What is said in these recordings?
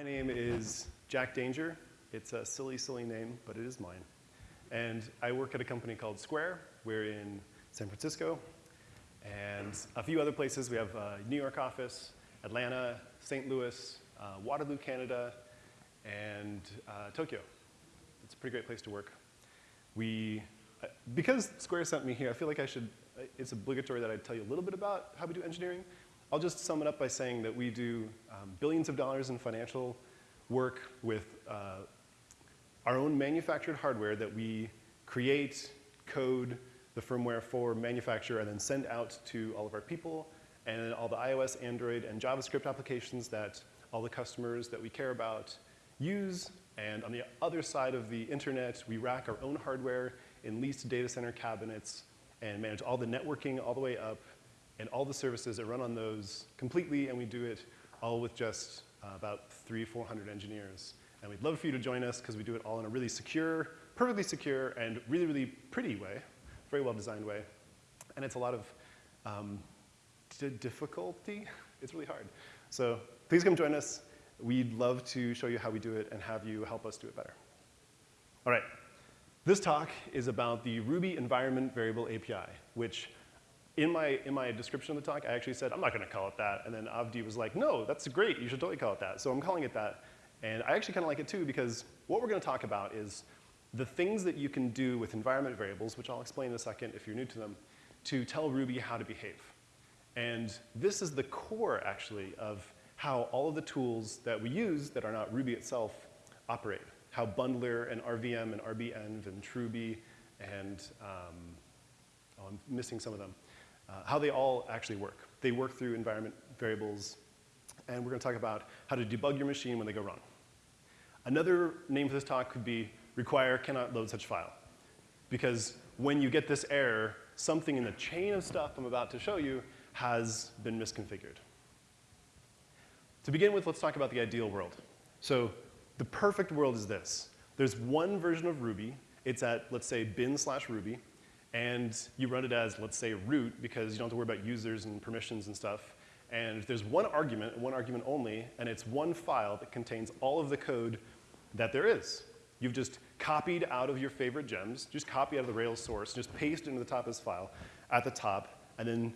My name is Jack Danger. It's a silly, silly name, but it is mine. And I work at a company called Square. We're in San Francisco and a few other places. We have a New York office, Atlanta, St. Louis, uh, Waterloo, Canada, and uh, Tokyo. It's a pretty great place to work. We, uh, because Square sent me here, I feel like I should, uh, it's obligatory that I tell you a little bit about how we do engineering. I'll just sum it up by saying that we do um, billions of dollars in financial work with uh, our own manufactured hardware that we create, code the firmware for manufacture, and then send out to all of our people and all the iOS, Android, and JavaScript applications that all the customers that we care about use. And on the other side of the internet, we rack our own hardware in leased data center cabinets and manage all the networking all the way up and all the services that run on those completely, and we do it all with just uh, about three, 400 engineers. And we'd love for you to join us because we do it all in a really secure, perfectly secure, and really, really pretty way, very well-designed way. And it's a lot of um, difficulty. It's really hard. So please come join us. We'd love to show you how we do it and have you help us do it better. All right. This talk is about the Ruby Environment Variable API, which in my, in my description of the talk, I actually said, I'm not to call it that. And then Avdi was like, no, that's great. You should totally call it that. So I'm calling it that. And I actually kind of like it too because what we're going to talk about is the things that you can do with environment variables, which I'll explain in a second if you're new to them, to tell Ruby how to behave. And this is the core, actually, of how all of the tools that we use that are not Ruby itself operate. How bundler and RVM and RBEnv and chruby and, um, oh, I'm missing some of them uh, how they all actually work. They work through environment variables, and we're going to talk about how to debug your machine when they go wrong. Another name for this talk could be require cannot load such file. Because when you get this error, something in the chain of stuff I'm about to show you has been misconfigured. To begin with, let's talk about the ideal world. So the perfect world is this. There's one version of Ruby. It's at, let's say, bin slash Ruby and you run it as, let's say, root, because you don't have to worry about users and permissions and stuff. And there's one argument, one argument only, and it's one file that contains all of the code that there is. You've just copied out of your favorite gems, just copy out of the Rails source, just paste into the top of this file at the top, and then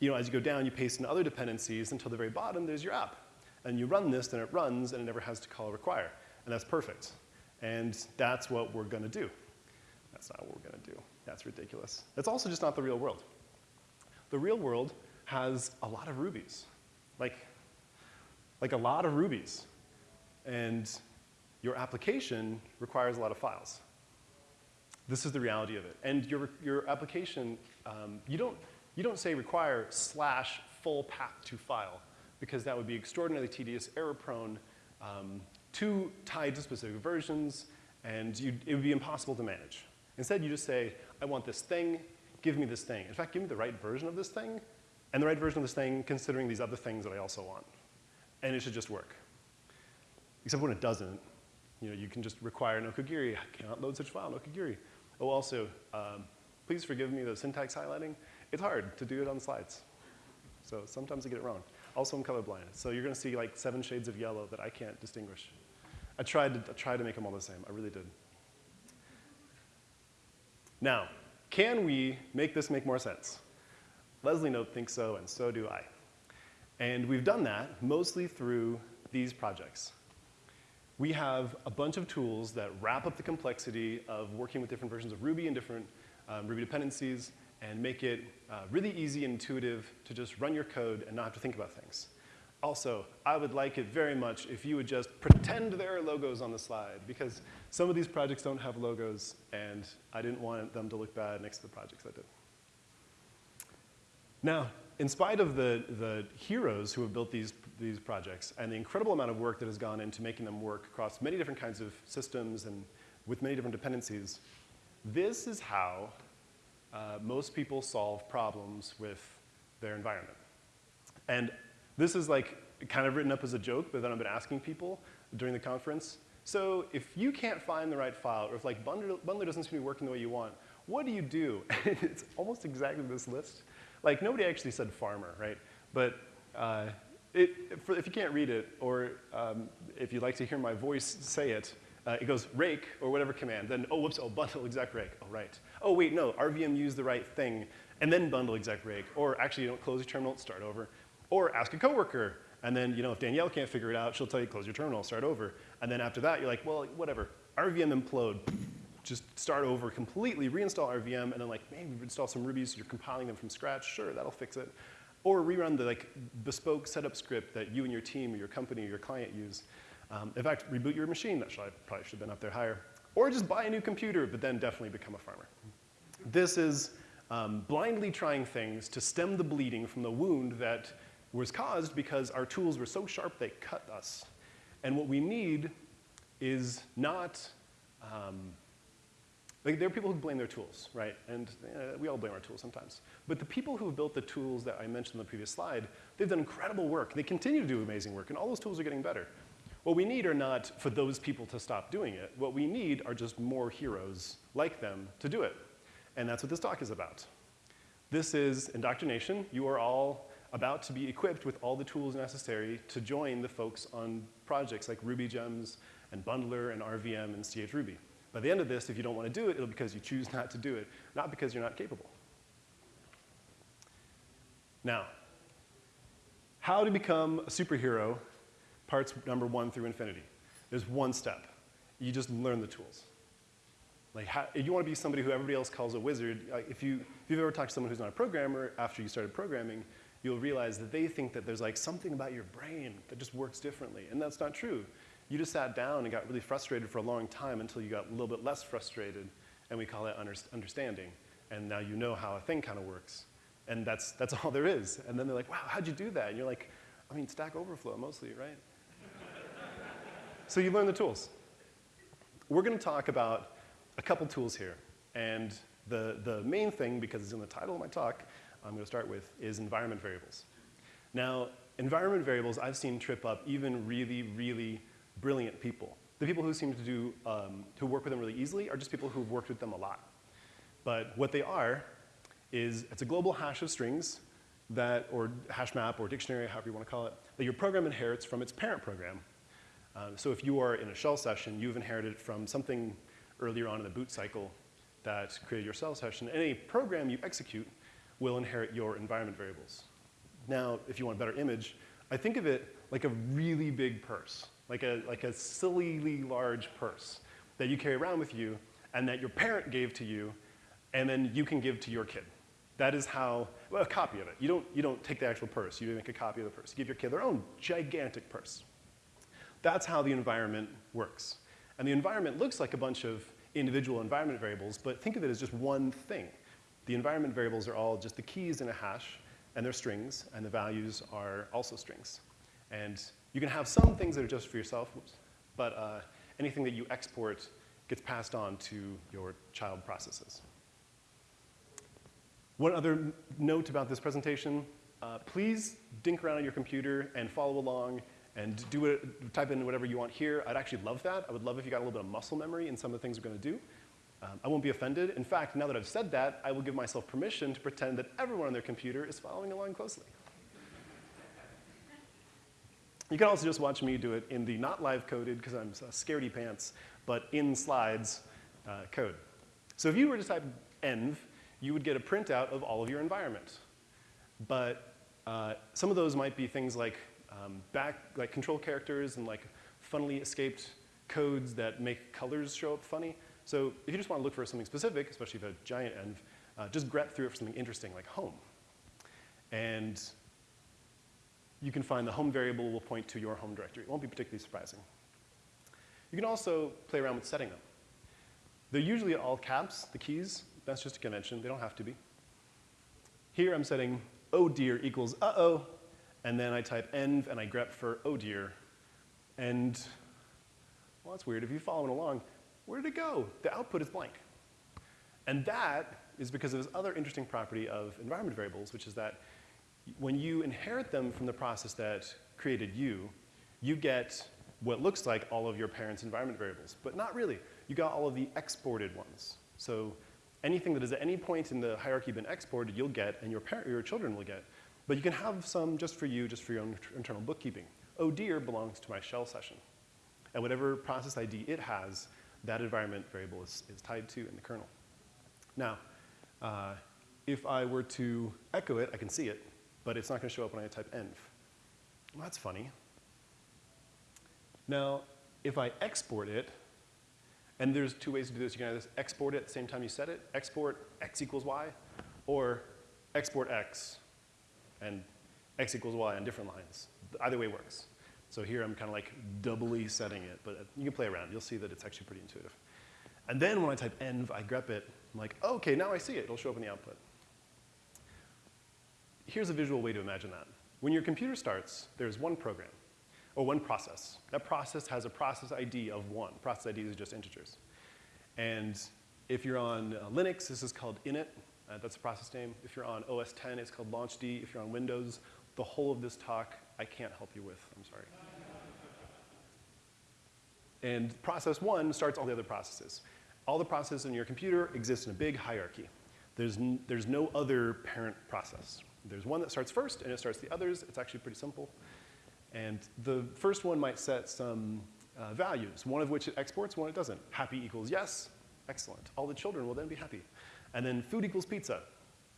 you know, as you go down, you paste in other dependencies until the very bottom, there's your app. And you run this, then it runs, and it never has to call require. And that's perfect. And that's what we're going to do. That's not what we're going to do. That's ridiculous. That's also just not the real world. The real world has a lot of rubies, like, like a lot of rubies. And your application requires a lot of files. This is the reality of it. And your, your application, um, you, don't, you don't say require slash full path to file, because that would be extraordinarily tedious, error prone, um, too tied to specific versions, and it would be impossible to manage. Instead, you just say, I want this thing, give me this thing. In fact, give me the right version of this thing, and the right version of this thing considering these other things that I also want. And it should just work. Except when it doesn't, you know, you can just require Nokogiri. I cannot load such file, Nokogiri. Oh, also, um, please forgive me the syntax highlighting. It's hard to do it on slides. So sometimes I get it wrong. Also, I'm colorblind. So you're going to see like seven shades of yellow that I can't distinguish. I tried to, I tried to make them all the same. I really did. Now, can we make this make more sense? Leslie Knope thinks so, and so do I. And we've done that mostly through these projects. We have a bunch of tools that wrap up the complexity of working with different versions of Ruby and different um, Ruby dependencies and make it uh, really easy and intuitive to just run your code and not have to think about things. Also, I would like it very much if you would just pretend there are logos on the slide because some of these projects don't have logos and I didn't want them to look bad next to the projects I did. Now, in spite of the, the heroes who have built these, these projects and the incredible amount of work that has gone into making them work across many different kinds of systems and with many different dependencies, this is how uh, most people solve problems with their environment. And this is like kind of written up as a joke, but then I've been asking people during the conference. So if you can't find the right file, or if like Bundler, doesn't seem to be working the way you want, what do you do? it's almost exactly this list. Like nobody actually said farmer, right? But uh, it, if you can't read it, or um, if you'd like to hear my voice say it, uh, it goes rake or whatever command. Then, oh, whoops, oh, bundle exec rake. Oh, right. Oh, wait, no, RVM used the right thing, and then bundle exec rake. Or actually, you don't close your terminal, start over. Or ask a coworker. And then, you know, if Danielle can't figure it out, she'll tell you close your terminal, start over. And then after that, you're like, well, whatever. RVM implode. Just start over completely, reinstall RVM, and then like, maybe install some Rubies, you're compiling them from scratch. Sure, that'll fix it. Or rerun the like bespoke setup script that you and your team or your company or your client use. Um, in fact, reboot your machine. That should, probably should have been up there higher. Or just buy a new computer, but then definitely become a farmer. This is um, blindly trying things to stem the bleeding from the wound that was caused because our tools were so sharp they cut us. And what we need is not, um, like there are people who blame their tools, right? And uh, we all blame our tools sometimes. But the people who have built the tools that I mentioned in the previous slide, they've done incredible work. They continue to do amazing work, and all those tools are getting better. What we need are not for those people to stop doing it. What we need are just more heroes like them to do it. And that's what this talk is about. This is indoctrination. You are all about to be equipped with all the tools necessary to join the folks on projects like Ruby Gems and Bundler and RVM and CHRuby. By the end of this, if you don't want to do it, it'll be because you choose not to do it, not because you're not capable. Now, how to become a superhero parts number one through infinity. There's one step. You just learn the tools. Like, how, if you want to be somebody who everybody else calls a wizard, if, you, if you've ever talked to someone who's not a programmer after you started programming, you'll realize that they think that there's like something about your brain that just works differently, and that's not true. You just sat down and got really frustrated for a long time until you got a little bit less frustrated, and we call it understanding. And now you know how a thing kind of works. And that's, that's all there is. And then they're like, wow, how'd you do that? And you're like, I mean, Stack Overflow mostly, right? So you learn the tools. We're going to talk about a couple tools here. And the, the main thing, because it's in the title of my talk, I'm going to start with, is environment variables. Now, environment variables I've seen trip up even really, really brilliant people. The people who seem to do, um, who work with them really easily are just people who've worked with them a lot. But what they are is it's a global hash of strings that, or hash map or dictionary, however you want to call it, that your program inherits from its parent program. Um, so if you are in a shell session, you've inherited it from something earlier on in the boot cycle that created your shell session. Any program you execute will inherit your environment variables. Now, if you want a better image, I think of it like a really big purse, like a, like a sillily large purse that you carry around with you and that your parent gave to you and then you can give to your kid. That is how, well, a copy of it. You don't, you don't take the actual purse, you make a copy of the purse. You give your kid their own gigantic purse. That's how the environment works. And the environment looks like a bunch of individual environment variables, but think of it as just one thing. The environment variables are all just the keys in a hash, and they're strings, and the values are also strings. And you can have some things that are just for yourself, but uh, anything that you export gets passed on to your child processes. One other note about this presentation, uh, please dink around on your computer and follow along and do it, type in whatever you want here. I'd actually love that. I would love if you got a little bit of muscle memory in some of the things we're to do. Um, I won't be offended. In fact, now that I've said that, I will give myself permission to pretend that everyone on their computer is following along closely. You can also just watch me do it in the not live coded, because I'm scaredy pants, but in slides uh, code. So if you were to type env, you would get a printout of all of your environment. But uh, some of those might be things like um, back, like control characters and like funnily escaped codes that make colors show up funny. So if you just want to look for something specific, especially if you have a giant env, uh, just grep through it for something interesting like home. And you can find the home variable will point to your home directory. It won't be particularly surprising. You can also play around with setting them. They're usually all caps, the keys. That's just a convention. They don't have to be. Here I'm setting oh dear equals uh-oh and then I type env and I grep for oh dear. And, well, that's weird. If you're following along, where did it go? The output is blank. And that is because of this other interesting property of environment variables, which is that when you inherit them from the process that created you, you get what looks like all of your parents' environment variables, but not really. You got all of the exported ones. So anything that has at any point in the hierarchy been exported, you'll get, and your, parent, your children will get. But you can have some just for you, just for your own internal bookkeeping. Oh dear belongs to my shell session. And whatever process ID it has, that environment variable is, is tied to in the kernel. Now, uh, if I were to echo it, I can see it, but it's not going to show up when I type env. Well, that's funny. Now, if I export it, and there's two ways to do this. You can either export it at the same time you set it, export x equals y, or export x and x equals y on different lines. Either way works. So here I'm kind of like doubly setting it, but you can play around. You'll see that it's actually pretty intuitive. And then when I type env, I grep it. I'm like, okay, now I see it. It'll show up in the output. Here's a visual way to imagine that. When your computer starts, there's one program, or one process. That process has a process ID of one. Process IDs are just integers. And if you're on uh, Linux, this is called init. Uh, that's the process name. If you're on OS 10, it's called launchd. If you're on Windows, the whole of this talk, I can't help you with. I'm sorry. And process one starts all the other processes. All the processes in your computer exist in a big hierarchy. There's, there's no other parent process. There's one that starts first, and it starts the others. It's actually pretty simple. And the first one might set some uh, values, one of which it exports, one it doesn't. Happy equals yes, excellent. All the children will then be happy. And then food equals pizza,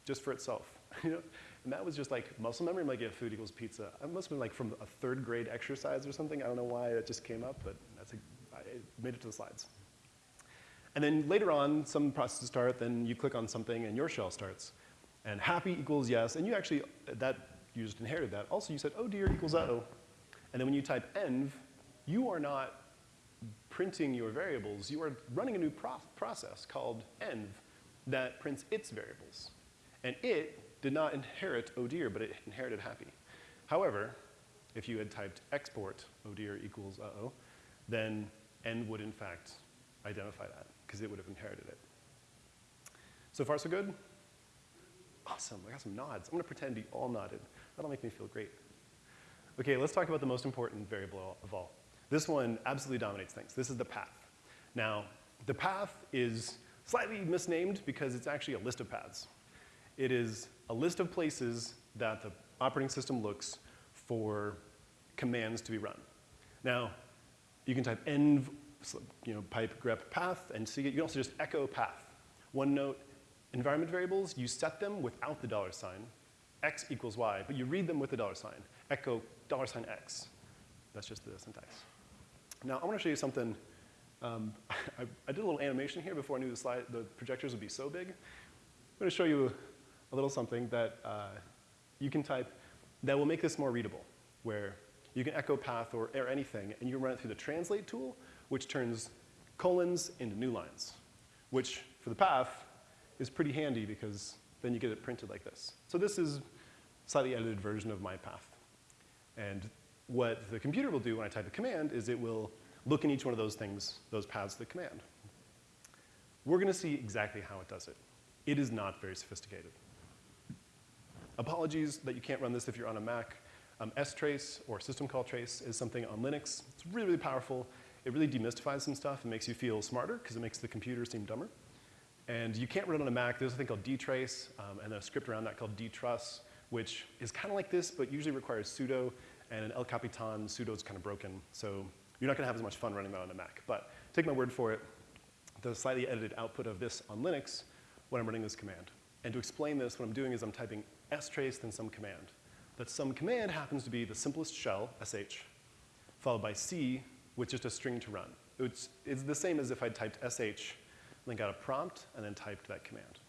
just for itself. you know? And that was just like muscle memory. I'm like, yeah, food equals pizza. I must have been like from a third grade exercise or something. I don't know why it just came up, but made it to the slides. And then later on, some processes start, then you click on something and your shell starts. And happy equals yes, and you actually, that, you just inherited that. Also, you said, oh dear equals uh-oh. And then when you type env, you are not printing your variables. You are running a new pro process called env that prints its variables. And it did not inherit oh dear, but it inherited happy. However, if you had typed export oh dear equals uh-oh, then env would in fact identify that because it would have inherited it. So far, so good? Awesome, I got some nods. I'm gonna pretend you all nodded. That'll make me feel great. Okay, let's talk about the most important variable of all. This one absolutely dominates things. This is the path. Now, the path is slightly misnamed because it's actually a list of paths. It is a list of places that the operating system looks for commands to be run. Now, you can type env, you know, pipe grep path and see it. You can also just echo path. One note, environment variables, you set them without the dollar sign, x equals y, but you read them with the dollar sign, echo dollar sign x. That's just the syntax. Now, I want to show you something. Um, I, I, did a little animation here before I knew the, slide, the projectors would be so big. I'm going to show you a little something that uh, you can type that will make this more readable, where you can echo path or, or anything, and you run it through the translate tool, which turns colons into new lines, which for the path is pretty handy because then you get it printed like this. So this is slightly edited version of my path. And what the computer will do when I type a command is it will look in each one of those things, those paths of the command. We're going to see exactly how it does it. It is not very sophisticated. Apologies that you can't run this if you're on a Mac. Um, strace or system call trace is something on Linux. It's really, really powerful. It really demystifies some stuff and makes you feel smarter because it makes the computer seem dumber. And you can't run it on a Mac. There's a thing called dtrace um, and a script around that called dtruss, which is kind of like this, but usually requires sudo and an El Capitan sudo is kind of broken. So you're not going to have as much fun running that on a Mac. But take my word for it, the slightly edited output of this on Linux when I'm running this command. And to explain this, what I'm doing is I'm typing strace then some command. That some command happens to be the simplest shell, sh, followed by c with just a string to run. It's, it's the same as if I typed sh, then got a prompt, and then typed that command.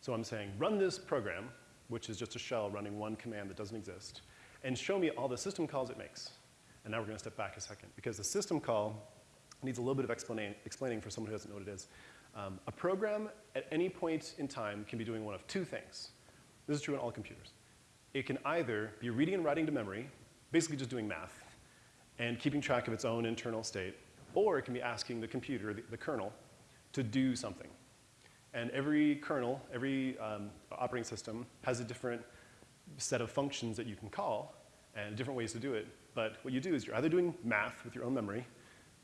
So I'm saying run this program, which is just a shell running one command that doesn't exist, and show me all the system calls it makes. And now we're going to step back a second, because the system call needs a little bit of explaining for someone who doesn't know what it is. Um, a program at any point in time can be doing one of two things. This is true in all computers. It can either be reading and writing to memory, basically just doing math, and keeping track of its own internal state, or it can be asking the computer, the, the kernel, to do something. And every kernel, every um, operating system has a different set of functions that you can call and different ways to do it. But what you do is you're either doing math with your own memory,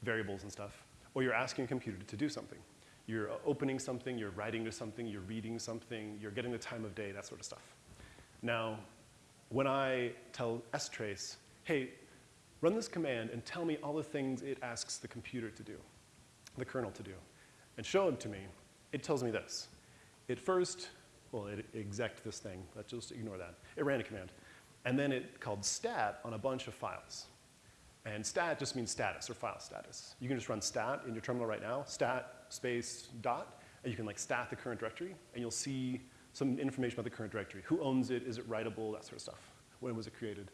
variables and stuff, or you're asking a computer to do something. You're opening something, you're writing to something, you're reading something, you're getting the time of day, that sort of stuff. Now, when I tell strace, hey, run this command and tell me all the things it asks the computer to do, the kernel to do, and show them to me, it tells me this. It first, well, it exec this thing. Let's just ignore that. It ran a command. And then it called stat on a bunch of files. And stat just means status or file status. You can just run stat in your terminal right now, stat space dot, and you can like stat the current directory, and you'll see some information about the current directory. Who owns it? Is it writable? That sort of stuff. When was it created?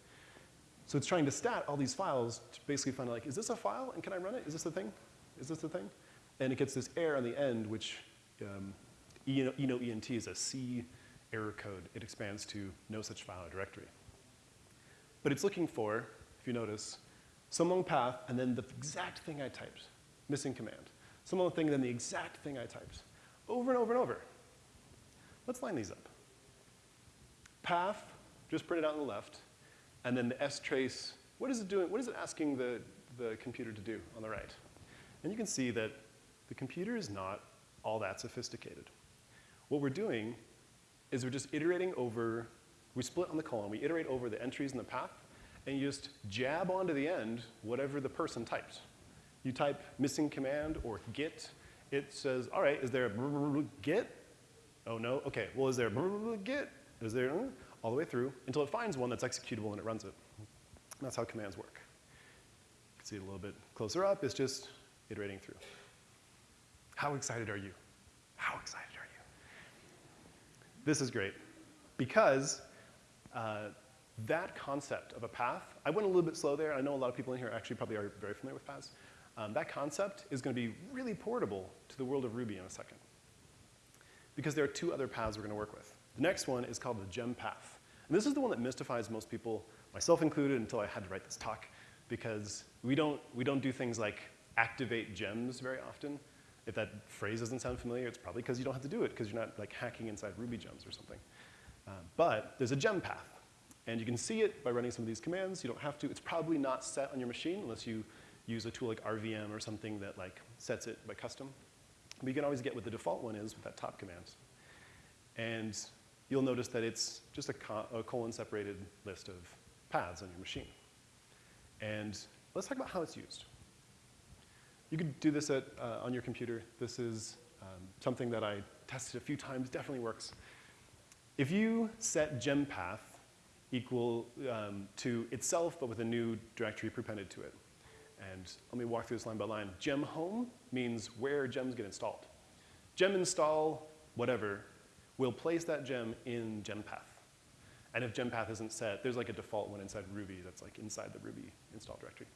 So it's trying to stat all these files to basically find out, like, is this a file and can I run it? Is this the thing? Is this the thing? And it gets this error on the end, which um, ENT is a C error code. It expands to no such file or directory. But it's looking for, if you notice, some long path and then the exact thing I typed, missing command. Some long thing and then the exact thing I typed, over and over and over. Let's line these up. Path, just printed out on the left, and then the S trace, what is it doing, what is it asking the, the computer to do on the right? And you can see that the computer is not all that sophisticated. What we're doing is we're just iterating over, we split on the colon, we iterate over the entries in the path, and you just jab onto the end whatever the person typed. You type missing command or git, it says, all right, is there a git? Oh no, okay, well is there a git? Is there, all the way through until it finds one that's executable and it runs it. And that's how commands work. You can see it a little bit closer up, it's just iterating through. How excited are you? How excited are you? This is great because uh, that concept of a path, I went a little bit slow there. I know a lot of people in here actually probably are very familiar with paths. Um, that concept is going to be really portable to the world of Ruby in a second. Because there are two other paths we're going to work with. The next one is called the gem path. And this is the one that mystifies most people, myself included, until I had to write this talk, because we don't, we don't do things like activate gems very often. If that phrase doesn't sound familiar, it's probably because you don't have to do it, because you're not like hacking inside Ruby gems or something. Uh, but there's a gem path. And you can see it by running some of these commands. You don't have to. It's probably not set on your machine unless you use a tool like RVM or something that like sets it by custom. You can always get what the default one is with that top command. And you'll notice that it's just a, co a colon-separated list of paths on your machine. And let's talk about how it's used. You could do this at, uh, on your computer. This is um, something that I tested a few times, definitely works. If you set gempath equal um, to itself, but with a new directory prepended to it. And let me walk through this line by line. Gem home means where gems get installed. Gem install, whatever, we'll place that gem in gempath. And if gempath isn't set, there's like a default one inside Ruby that's like inside the Ruby install directory.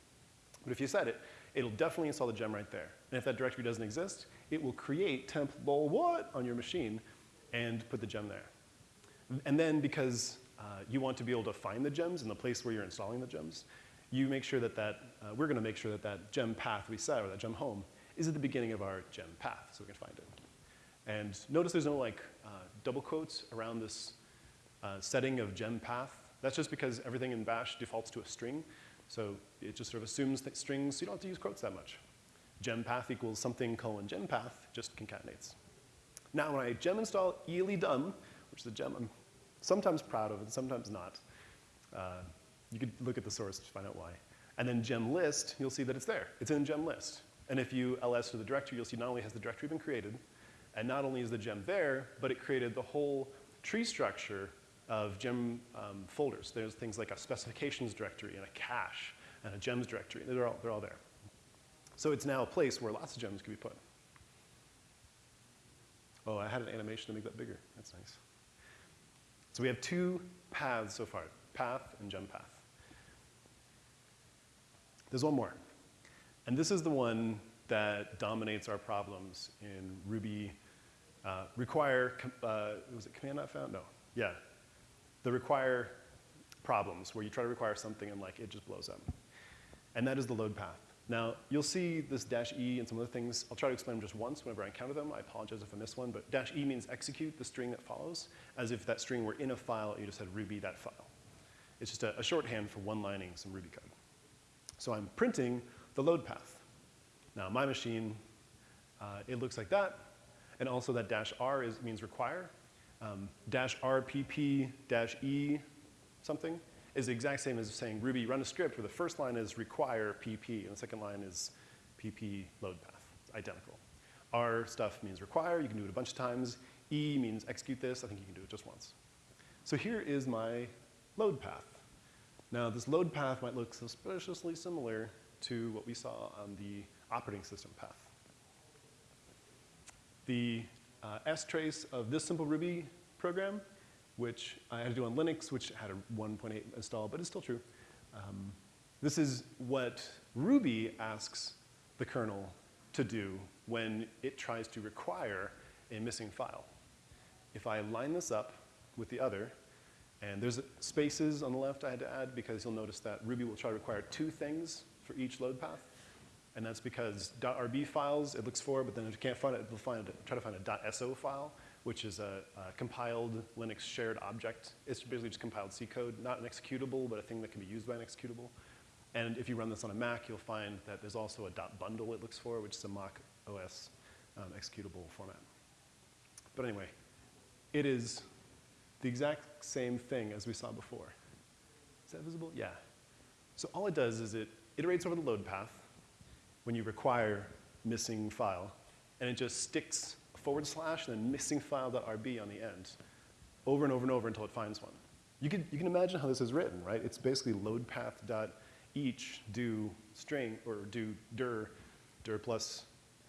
But if you set it, it'll definitely install the gem right there. And if that directory doesn't exist, it will create temp lol what on your machine and put the gem there. And then because uh, you want to be able to find the gems in the place where you're installing the gems, you make sure that that, uh, we're gonna make sure that that gem path we set, or that gem home, is at the beginning of our gem path, so we can find it. And notice there's no like uh, double quotes around this uh, setting of gem path. That's just because everything in bash defaults to a string. So it just sort of assumes that strings, so you don't have to use quotes that much. Gem path equals something colon gem path, just concatenates. Now when I gem install eelydum, which is a gem I'm sometimes proud of and sometimes not, uh, you could look at the source to find out why. And then gem list, you'll see that it's there. It's in gem list. And if you ls to the directory, you'll see not only has the directory been created, and not only is the gem there, but it created the whole tree structure of gem um, folders. There's things like a specifications directory and a cache and a gems directory. They're all, they're all there. So it's now a place where lots of gems can be put. Oh, I had an animation to make that bigger. That's nice. So we have two paths so far, path and gem path. There's one more. And this is the one that dominates our problems in Ruby uh, require, uh, was it command not found? No, yeah. The require problems where you try to require something and like it just blows up. And that is the load path. Now, you'll see this dash E and some other things. I'll try to explain them just once whenever I encounter them. I apologize if I miss one, but dash E means execute the string that follows, as if that string were in a file you just had Ruby that file. It's just a, a shorthand for one-lining some Ruby code. So I'm printing the load path. Now, my machine, uh, it looks like that. And also that dash R is, means require. Um, dash RPP dash E something is the exact same as saying Ruby run a script where the first line is require PP and the second line is PP load path. It's identical. R stuff means require. You can do it a bunch of times. E means execute this. I think you can do it just once. So here is my load path. Now, this load path might look suspiciously similar to what we saw on the operating system path. The uh, trace of this simple Ruby program, which I had to do on Linux, which had a 1.8 install, but it's still true. Um, this is what Ruby asks the kernel to do when it tries to require a missing file. If I line this up with the other, and there's spaces on the left I had to add because you'll notice that Ruby will try to require two things for each load path. And that's because .rb files it looks for, but then if you can't find it, it'll find it, try to find a .so file, which is a, a, compiled Linux shared object. It's basically just compiled C code, not an executable, but a thing that can be used by an executable. And if you run this on a Mac, you'll find that there's also a .bundle it looks for, which is a Mac OS um, executable format. But anyway, it is the exact same thing as we saw before. Is that visible? Yeah. So all it does is it iterates over the load path when you require missing file, and it just sticks forward slash and then missing file.rb on the end over and over and over until it finds one. You can, you can imagine how this is written, right? It's basically load path dot each do string or do dir, dir plus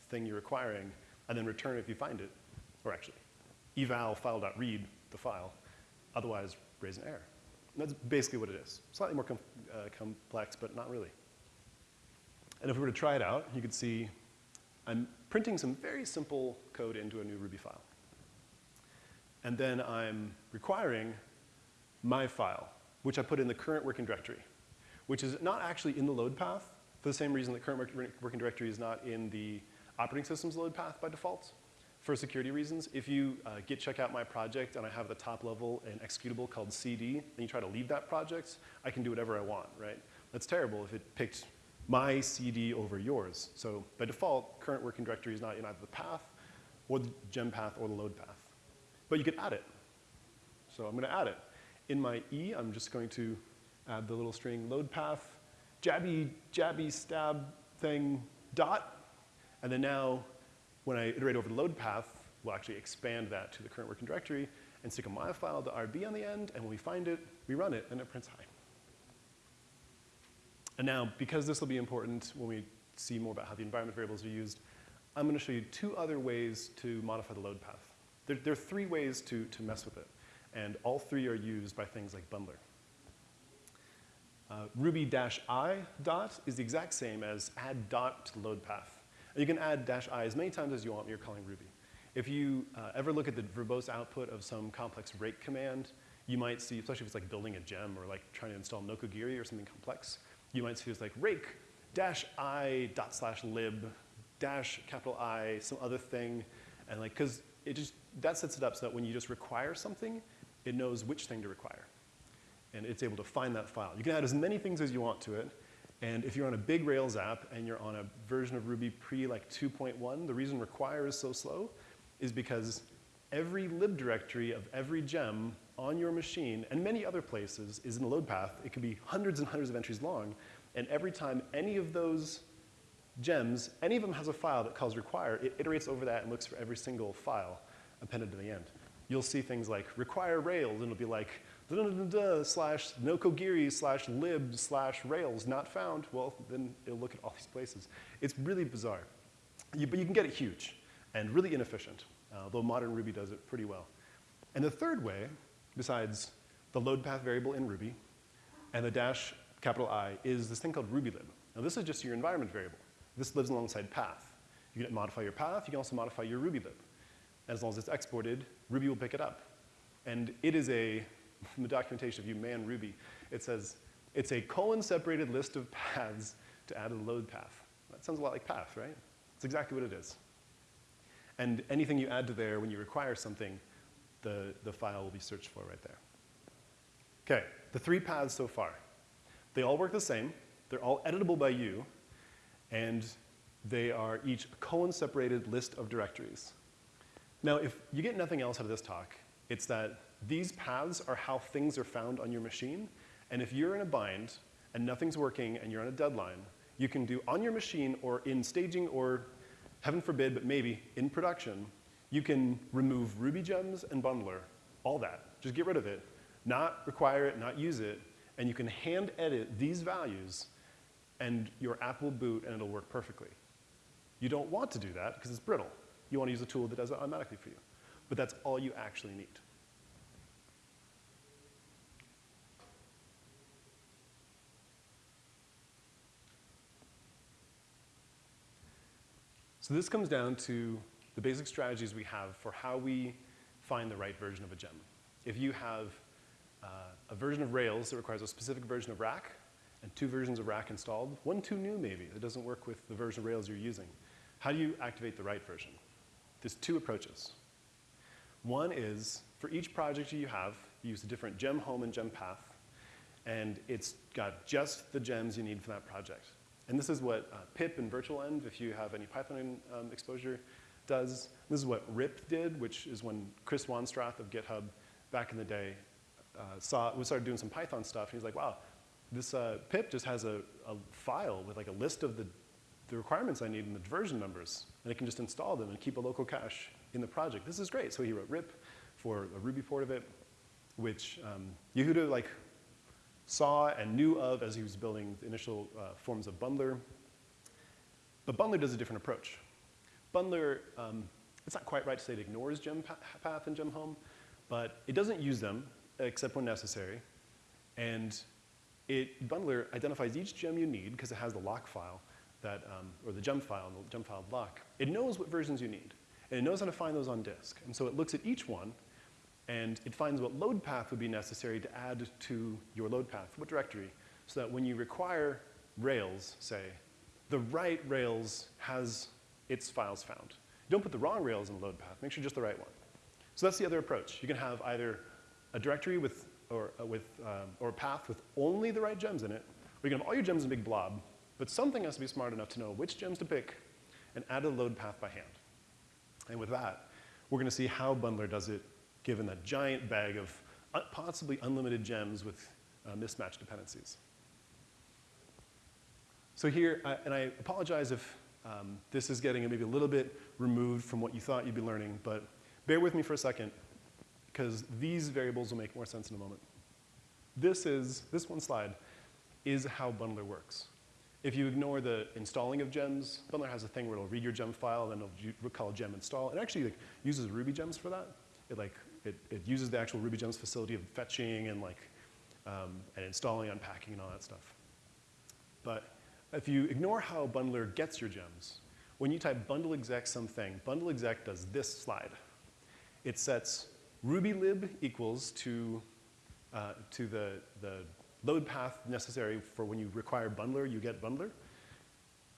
thing you're requiring, and then return if you find it, or actually eval file.read the file, otherwise raise an error. And that's basically what it is. Slightly more com uh, complex, but not really. And if we were to try it out, you could see I'm printing some very simple code into a new Ruby file. And then I'm requiring my file, which I put in the current working directory which is not actually in the load path for the same reason that current working directory is not in the operating system's load path by default. For security reasons, if you uh, git check out my project and I have the top level an executable called CD, and you try to leave that project, I can do whatever I want, right? That's terrible if it picked my CD over yours. So by default, current working directory is not in either the path or the gem path or the load path. But you could add it. So I'm going to add it. In my E, I'm just going to add the little string load path, jabby, jabby stab thing, dot. And then now, when I iterate over the load path, we'll actually expand that to the current working directory and stick a file to RB on the end, and when we find it, we run it, and it prints hi. And now, because this will be important when we see more about how the environment variables are used, I'm going to show you two other ways to modify the load path. There, there are three ways to, to mess with it, and all three are used by things like bundler. Uh, Ruby-i dot is the exact same as add dot to the load path. You can add dash i as many times as you want when you're calling Ruby. If you uh, ever look at the verbose output of some complex rake command, you might see, especially if it's like building a gem or like trying to install Nokogiri or something complex, you might see it's like rake dash i dot slash lib dash capital I, some other thing, and like, because it just, that sets it up so that when you just require something, it knows which thing to require and it's able to find that file. You can add as many things as you want to it, and if you're on a big Rails app and you're on a version of Ruby pre like 2.1, the reason require is so slow is because every lib directory of every gem on your machine and many other places is in the load path. It could be hundreds and hundreds of entries long, and every time any of those gems, any of them has a file that calls require, it iterates over that and looks for every single file appended to the end. You'll see things like require Rails, and it'll be like da, da, da, slash nokogiri slash lib slash rails not found, well, then it'll look at all these places. It's really bizarre. You, but you can get it huge and really inefficient, uh, though modern Ruby does it pretty well. And the third way, besides the load path variable in Ruby and the dash capital I, is this thing called rubylib. Now this is just your environment variable. This lives alongside path. You can modify your path, you can also modify your rubylib. As long as it's exported, Ruby will pick it up. And it is a the documentation, if you man Ruby, it says, it's a colon-separated list of paths to add a load path. That sounds a lot like path, right? It's exactly what it is. And anything you add to there when you require something, the, the file will be searched for right there. Okay, the three paths so far. They all work the same. They're all editable by you. And they are each a colon-separated list of directories. Now, if you get nothing else out of this talk, it's that these paths are how things are found on your machine. And if you're in a bind and nothing's working and you're on a deadline, you can do on your machine or in staging or, heaven forbid, but maybe in production, you can remove Ruby gems and bundler, all that. Just get rid of it, not require it, not use it, and you can hand edit these values and your app will boot and it'll work perfectly. You don't want to do that because it's brittle. You want to use a tool that does it automatically for you. But that's all you actually need. So this comes down to the basic strategies we have for how we find the right version of a gem. If you have uh, a version of Rails that requires a specific version of Rack and two versions of Rack installed, one too new maybe that doesn't work with the version of Rails you're using, how do you activate the right version? There's two approaches. One is for each project you have, you use a different gem home and gem path, and it's got just the gems you need for that project. And this is what uh, pip and virtualenv, if you have any Python um, exposure, does. This is what RIP did, which is when Chris Wanstrath of GitHub back in the day uh, saw, we started doing some Python stuff, and he's like, wow, this uh, pip just has a, a, file with like a list of the, the requirements I need and the version numbers, and it can just install them and keep a local cache in the project. This is great. So he wrote RIP for a Ruby port of it, which um, Yehuda like saw and knew of as he was building the initial uh, forms of Bundler. But Bundler does a different approach. Bundler, um, it's not quite right to say it ignores gem path and gem home, but it doesn't use them except when necessary. And it, Bundler identifies each gem you need because it has the lock file that, um, or the gem file the gem file lock. It knows what versions you need. And it knows how to find those on disk. And so it looks at each one and it finds what load path would be necessary to add to your load path, what directory, so that when you require Rails, say, the right Rails has its files found. Don't put the wrong Rails in the load path, make sure just the right one. So that's the other approach. You can have either a directory with, or, uh, with, um, or a path with only the right gems in it, or you can have all your gems in a big blob, but something has to be smart enough to know which gems to pick and add a load path by hand. And with that, we're going to see how Bundler does it given that giant bag of possibly unlimited gems with uh, mismatched dependencies. So here, uh, and I apologize if um, this is getting maybe a little bit removed from what you thought you'd be learning, but bear with me for a second, because these variables will make more sense in a moment. This is, this one slide is how Bundler works. If you ignore the installing of gems, Bundler has a thing where it'll read your gem file, then it'll call gem install. It actually like, uses Ruby gems for that. It like it, it uses the actual Ruby Gems facility of fetching and like um, and installing, unpacking, and all that stuff. But if you ignore how bundler gets your gems, when you type bundle exec something, bundle exec does this slide. It sets ruby lib equals to, uh, to the, the load path necessary for when you require bundler, you get bundler.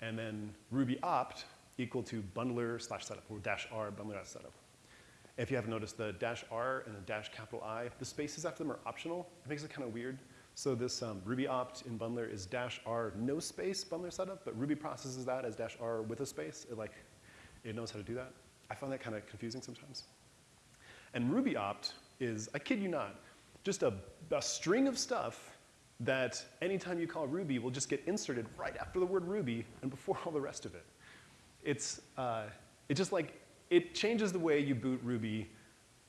And then ruby opt equal to bundler slash setup, or dash r bundler setup. If you haven't noticed, the dash R and the dash capital I, the spaces after them are optional. It makes it kind of weird. So this um, Ruby opt in bundler is dash R no space bundler setup, but Ruby processes that as dash R with a space. It like, it knows how to do that. I find that kind of confusing sometimes. And Ruby opt is, I kid you not, just a, a string of stuff that anytime you call Ruby will just get inserted right after the word Ruby and before all the rest of it. It's, uh, it's just like it changes the way you boot Ruby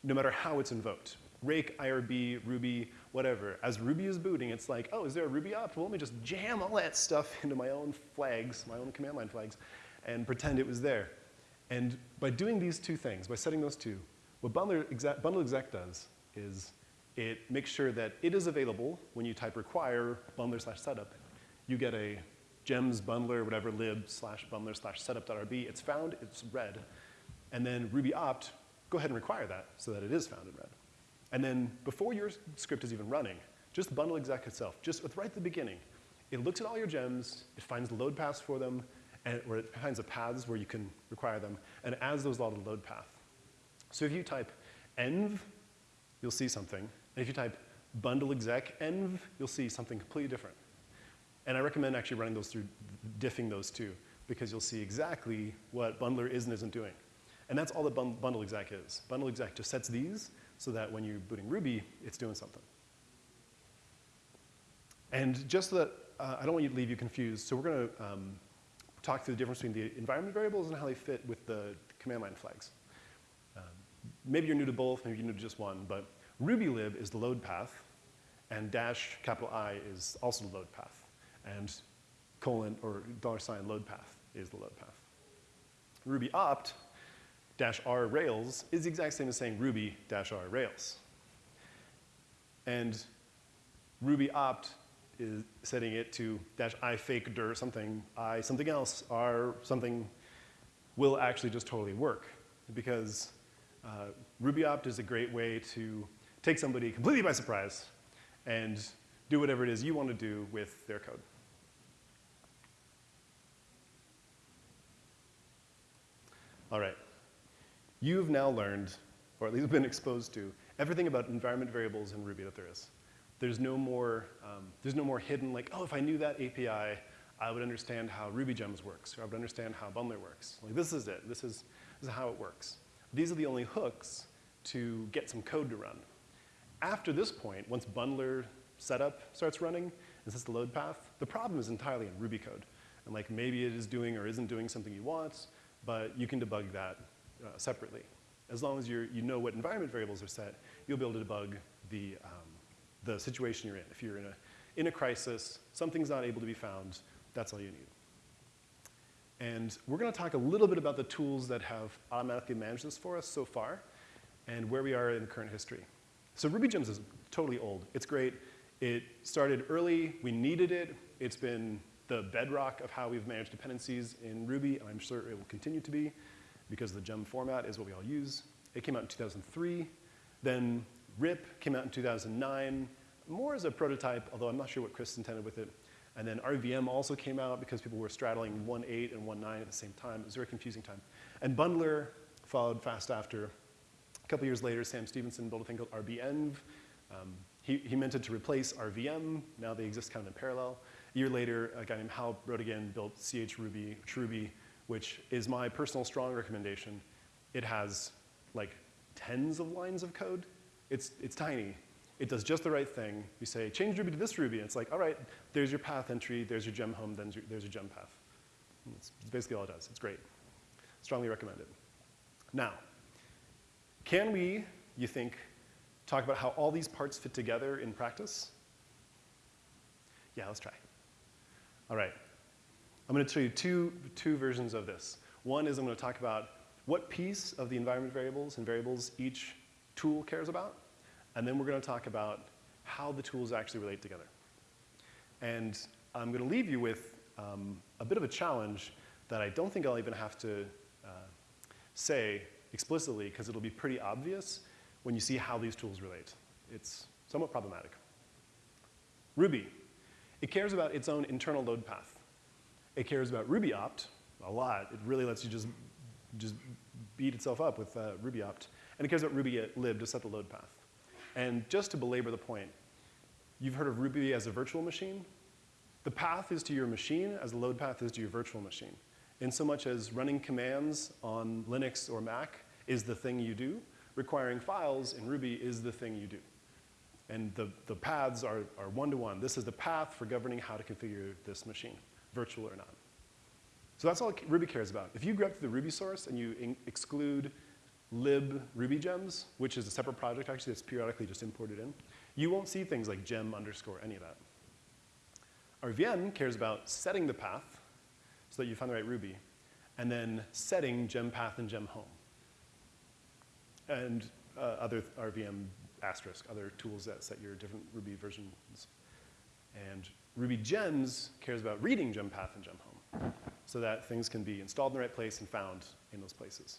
no matter how it's invoked. Rake, IRB, Ruby, whatever. As Ruby is booting, it's like, oh, is there a Ruby opt? Well, let me just jam all that stuff into my own flags, my own command line flags, and pretend it was there. And by doing these two things, by setting those two, what bundle exec, bundle exec does is it makes sure that it is available when you type require bundler slash setup. You get a gems bundler, whatever, lib slash bundler slash setup.rb. It's found, it's read. And then Ruby opt, go ahead and require that so that it is found in read. And then before your script is even running, just bundle exec itself, just right at the beginning, it looks at all your gems, it finds the load paths for them, and, or it finds the paths where you can require them, and it adds those all to the load path. So if you type env, you'll see something. And if you type bundle exec env, you'll see something completely different. And I recommend actually running those through, diffing those two, because you'll see exactly what bundler is and isn't doing. And that's all that bundle exec is. Bundle exec just sets these so that when you're booting Ruby, it's doing something. And just so that uh, I don't want you to leave you confused, so we're going to um, talk through the difference between the environment variables and how they fit with the command line flags. Um, maybe you're new to both, maybe you're new to just one, but rubylib is the load path, and dash capital I is also the load path, and colon or dollar sign load path is the load path. Ruby opt dash r rails is the exact same as saying ruby dash r rails. And ruby opt is setting it to dash i fake dir something, i something else, r something will actually just totally work because uh, ruby opt is a great way to take somebody completely by surprise and do whatever it is you want to do with their code. All right. You've now learned, or at least been exposed to, everything about environment variables in Ruby that there is. There's no more, um, there's no more hidden, like, oh, if I knew that API, I would understand how RubyGems works, or I would understand how Bundler works. Like, this is it. This is, this is how it works. These are the only hooks to get some code to run. After this point, once Bundler setup starts running, and sets the load path, the problem is entirely in Ruby code. And like maybe it is doing or isn't doing something you want, but you can debug that uh, separately. As long as you you know what environment variables are set, you'll be able to debug the, um, the situation you're in. If you're in a, in a crisis, something's not able to be found, that's all you need. And we're going to talk a little bit about the tools that have automatically managed this for us so far and where we are in current history. So RubyGems is totally old. It's great. It started early. We needed it. It's been the bedrock of how we've managed dependencies in Ruby, and I'm sure it will continue to be because the gem format is what we all use. It came out in 2003. Then RIP came out in 2009, more as a prototype, although I'm not sure what Chris intended with it. And then RVM also came out because people were straddling 1.8 and 1.9 at the same time. It was a very confusing time. And Bundler followed fast after. A couple years later, Sam Stephenson built a thing called RBEnv. Um, he, he meant it to replace RVM. Now they exist kind of in parallel. A year later, a guy named Hal Brodigan built chruby, Ruby, which is my personal strong recommendation. It has like tens of lines of code. It's, it's tiny. It does just the right thing. You say, change Ruby to this Ruby. And it's like, all right, there's your path entry, there's your gem home, then there's your gem path. It's, basically all it does. It's great. Strongly recommended. Now, can we, you think, talk about how all these parts fit together in practice? Yeah, let's try. All right. I'm going to show you two, two versions of this. One is I'm going to talk about what piece of the environment variables and variables each tool cares about. And then we're going to talk about how the tools actually relate together. And I'm going to leave you with um, a bit of a challenge that I don't think I'll even have to uh, say explicitly because it'll be pretty obvious when you see how these tools relate. It's somewhat problematic. Ruby. It cares about its own internal load path. It cares about Ruby opt a lot. It really lets you just, just beat itself up with uh, Ruby opt. And it cares about Ruby lib to set the load path. And just to belabor the point, you've heard of Ruby as a virtual machine. The path is to your machine as the load path is to your virtual machine. In so much as running commands on Linux or Mac is the thing you do, requiring files in Ruby is the thing you do. And the, the paths are, are one-to-one. -one. This is the path for governing how to configure this machine virtual or not. So that's all Ruby cares about. If you up to the Ruby source and you exclude lib Ruby gems, which is a separate project actually that's periodically just imported in, you won't see things like gem underscore any of that. RVM cares about setting the path so that you find the right Ruby, and then setting gem path and gem home. And uh, other RVM asterisk, other tools that set your different Ruby versions. And Ruby gems cares about reading gem path and gem home so that things can be installed in the right place and found in those places.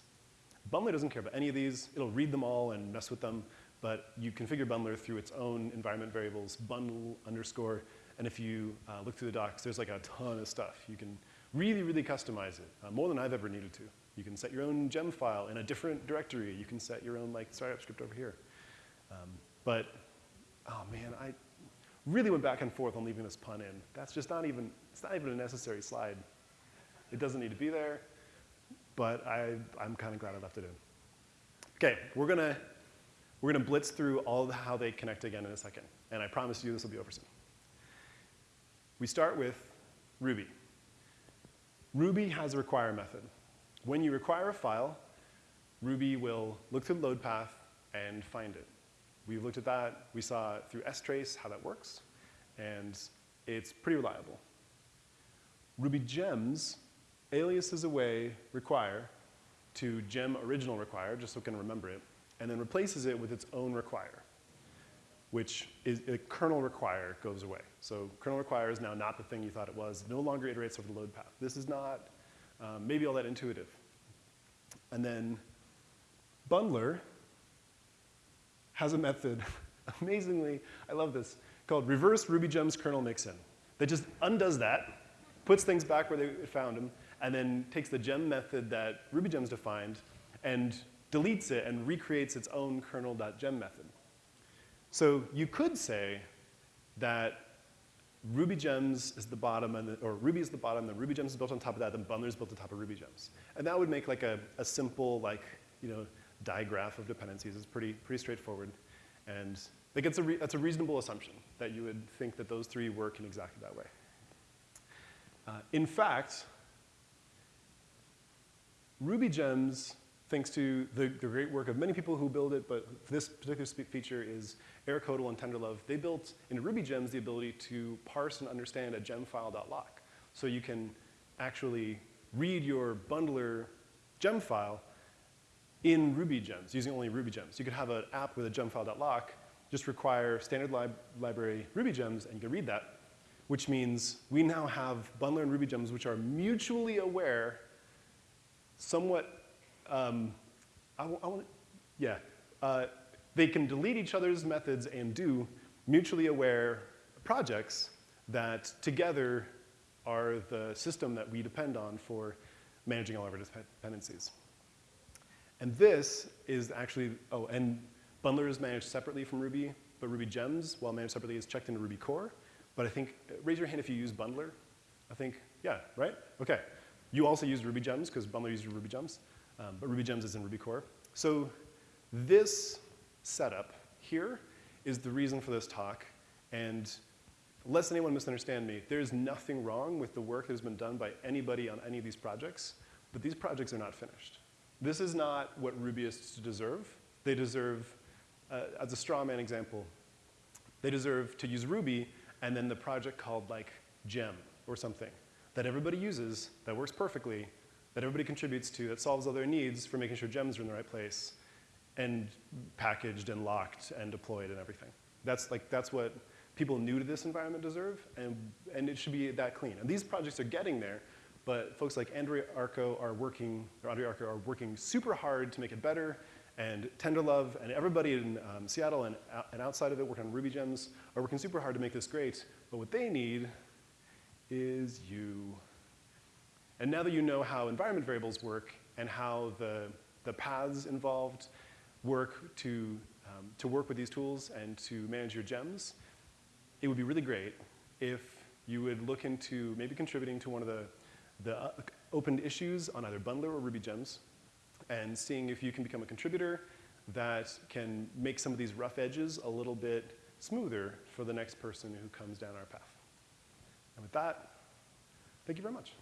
Bundler doesn't care about any of these. It'll read them all and mess with them, but you configure Bundler through its own environment variables, bundle underscore, and if you uh, look through the docs, there's like a ton of stuff. You can really, really customize it, uh, more than I've ever needed to. You can set your own gem file in a different directory. You can set your own like startup script over here. Um, but, oh man, I, really went back and forth on leaving this pun in. That's just not even, it's not even a necessary slide. It doesn't need to be there, but I, I'm kind of glad I left it in. Okay, we're gonna We're to blitz through all of how they connect again in a second. And I promise you this will be over soon. We start with Ruby. Ruby has a require method. When you require a file, Ruby will look through the load path and find it. We've looked at that. We saw through strace how that works. And it's pretty reliable. Ruby gems aliases away require to gem original require, just so we can remember it, and then replaces it with its own require, which is a kernel require goes away. So kernel require is now not the thing you thought it was. It no longer iterates over the load path. This is not um, maybe all that intuitive. And then bundler has a method, amazingly, I love this, called reverse RubyGems kernel mixin that just undoes that, puts things back where they found them, and then takes the gem method that RubyGems defined and deletes it and recreates its own kernel.gem method. So you could say that RubyGems is the bottom, and the, or Ruby is the bottom, then RubyGems is built on top of that, then Bundler is built on top of RubyGems. And that would make like a, a simple, like, you know, digraph of dependencies. is pretty, pretty straightforward. And like it's a that's a reasonable assumption that you would think that those three work in exactly that way. Uh, in fact, RubyGems, thanks to the, the, great work of many people who build it, but this particular feature is Eric Hodel and Tenderlove. They built in RubyGems the ability to parse and understand a gem gemfile.lock. So you can actually read your bundler gem file in Ruby gems, using only Ruby gems. You could have an app with a gem gemfile.lock, just require standard lib library RubyGems, and you can read that, which means we now have bundler and Ruby gems which are mutually aware somewhat, um, I, I want, yeah, uh, they can delete each other's methods and do mutually aware projects that together are the system that we depend on for managing all of our dependencies. And this is actually, oh, and Bundler is managed separately from Ruby, but Ruby Gems, while managed separately, is checked into Ruby core. But I think, raise your hand if you use Bundler. I think, yeah, right? Okay. You also use Ruby Gems because Bundler uses Ruby Gems, um, but Ruby Gems is in Ruby core. So this setup here is the reason for this talk. And lest anyone misunderstand me, there's nothing wrong with the work that has been done by anybody on any of these projects, but these projects are not finished. This is not what Rubyists deserve. They deserve, uh, as a straw man example, they deserve to use Ruby and then the project called like Gem or something that everybody uses, that works perfectly, that everybody contributes to, that solves all their needs for making sure gems are in the right place, and packaged and locked and deployed and everything. That's like that's what people new to this environment deserve, and and it should be that clean. And these projects are getting there, but folks like Andrea Arko are working, or André Arko are working super hard to make it better, and Tenderlove and everybody in um, Seattle and, and outside of it working on Ruby Gems are working super hard to make this great, but what they need is you. And now that you know how environment variables work and how the, the paths involved work to, um, to work with these tools and to manage your gems, it would be really great if you would look into maybe contributing to one of the, the uh, opened issues on either Bundler or Ruby Gems and seeing if you can become a contributor that can make some of these rough edges a little bit smoother for the next person who comes down our path. And with that, thank you very much.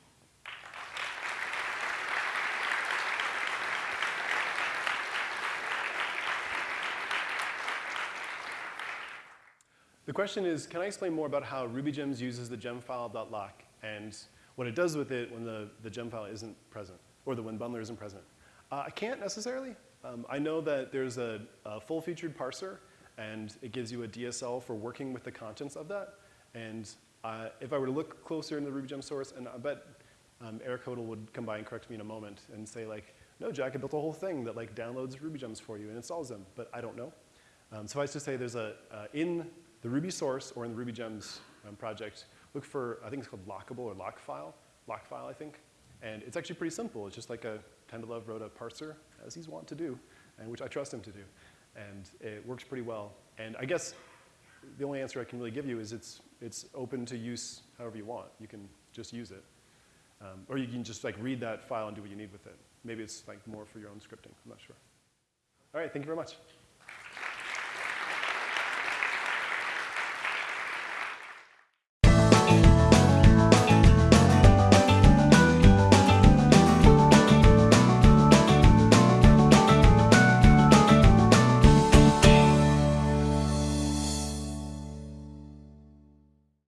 The question is, can I explain more about how RubyGems uses the gemfile.lock and what it does with it when the, the gem file isn't present, or the when bundler isn't present? Uh, I can't necessarily. Um, I know that there's a, a full-featured parser, and it gives you a DSL for working with the contents of that. And uh, if I were to look closer in the RubyGem source, and I bet um, Eric Hodel would come by and correct me in a moment and say like, no, Jack, I built a whole thing that like downloads RubyGems for you and installs them, but I don't know. Um, suffice to say, there's a, uh, in the Ruby source or in the RubyGems um, project, look for, I think it's called lockable or lock file, lock file, I think. And it's actually pretty simple. It's just like a Tenderlove wrote a parser, as he's wont to do, and which I trust him to do. And it works pretty well. And I guess the only answer I can really give you is it's, it's open to use however you want. You can just use it. Um, or you can just like read that file and do what you need with it. Maybe it's like more for your own scripting, I'm not sure. All right, thank you very much.